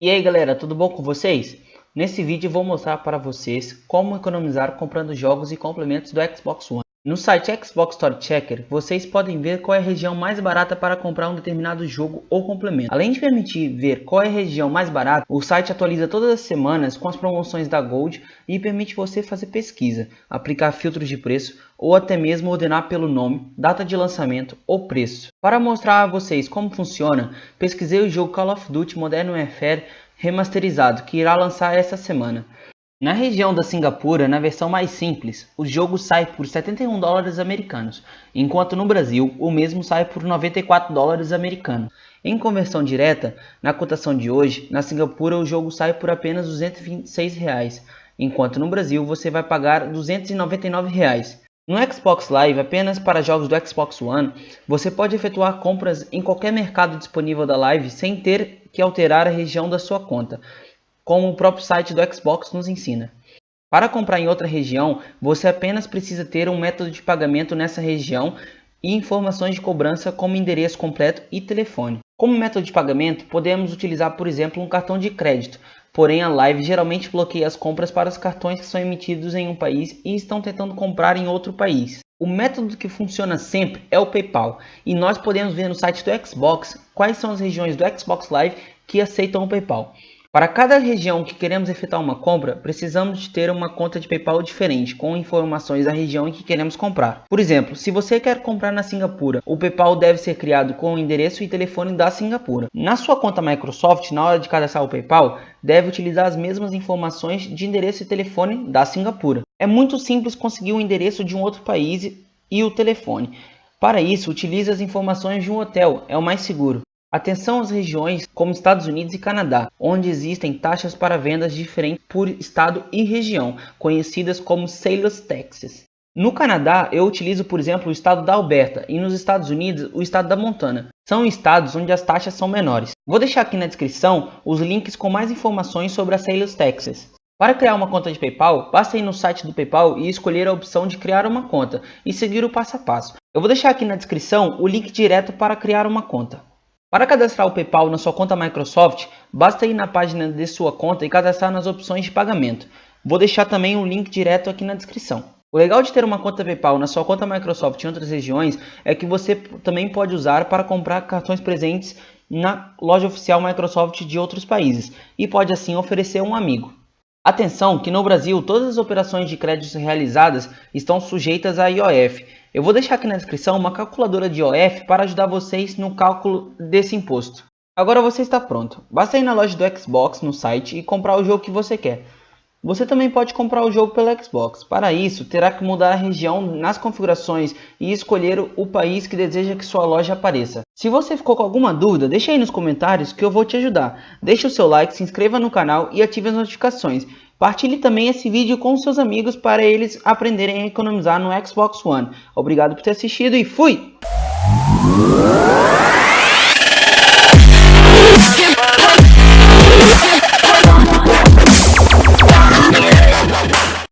E aí galera, tudo bom com vocês? Nesse vídeo vou mostrar para vocês como economizar comprando jogos e complementos do Xbox One. No site Xbox Store Checker, vocês podem ver qual é a região mais barata para comprar um determinado jogo ou complemento. Além de permitir ver qual é a região mais barata, o site atualiza todas as semanas com as promoções da Gold e permite você fazer pesquisa, aplicar filtros de preço ou até mesmo ordenar pelo nome, data de lançamento ou preço. Para mostrar a vocês como funciona, pesquisei o jogo Call of Duty Modern Warfare remasterizado que irá lançar essa semana. Na região da Singapura, na versão mais simples, o jogo sai por 71 dólares americanos, enquanto no Brasil o mesmo sai por 94 dólares americanos. Em conversão direta, na cotação de hoje, na Singapura o jogo sai por apenas 226 reais, enquanto no Brasil você vai pagar 299 reais. No Xbox Live, apenas para jogos do Xbox One, você pode efetuar compras em qualquer mercado disponível da Live sem ter que alterar a região da sua conta como o próprio site do Xbox nos ensina. Para comprar em outra região, você apenas precisa ter um método de pagamento nessa região e informações de cobrança como endereço completo e telefone. Como método de pagamento, podemos utilizar, por exemplo, um cartão de crédito, porém a Live geralmente bloqueia as compras para os cartões que são emitidos em um país e estão tentando comprar em outro país. O método que funciona sempre é o PayPal, e nós podemos ver no site do Xbox quais são as regiões do Xbox Live que aceitam o PayPal. Para cada região que queremos efetuar uma compra, precisamos ter uma conta de PayPal diferente, com informações da região em que queremos comprar. Por exemplo, se você quer comprar na Singapura, o PayPal deve ser criado com o endereço e telefone da Singapura. Na sua conta Microsoft, na hora de cadastrar o PayPal, deve utilizar as mesmas informações de endereço e telefone da Singapura. É muito simples conseguir o endereço de um outro país e o telefone. Para isso, utilize as informações de um hotel, é o mais seguro. Atenção às regiões como Estados Unidos e Canadá, onde existem taxas para vendas diferentes por estado e região, conhecidas como Sales Taxes. No Canadá, eu utilizo, por exemplo, o estado da Alberta e nos Estados Unidos, o estado da Montana. São estados onde as taxas são menores. Vou deixar aqui na descrição os links com mais informações sobre as Sales Taxes. Para criar uma conta de PayPal, basta ir no site do PayPal e escolher a opção de criar uma conta e seguir o passo a passo. Eu vou deixar aqui na descrição o link direto para criar uma conta. Para cadastrar o PayPal na sua conta Microsoft, basta ir na página de sua conta e cadastrar nas opções de pagamento. Vou deixar também um link direto aqui na descrição. O legal de ter uma conta PayPal na sua conta Microsoft em outras regiões é que você também pode usar para comprar cartões presentes na loja oficial Microsoft de outros países e pode assim oferecer um amigo. Atenção que no Brasil todas as operações de créditos realizadas estão sujeitas a IOF. Eu vou deixar aqui na descrição uma calculadora de IOF para ajudar vocês no cálculo desse imposto. Agora você está pronto. Basta ir na loja do Xbox no site e comprar o jogo que você quer. Você também pode comprar o jogo pelo Xbox. Para isso, terá que mudar a região nas configurações e escolher o país que deseja que sua loja apareça. Se você ficou com alguma dúvida, deixe aí nos comentários que eu vou te ajudar. Deixe o seu like, se inscreva no canal e ative as notificações. Partilhe também esse vídeo com seus amigos para eles aprenderem a economizar no Xbox One. Obrigado por ter assistido e fui!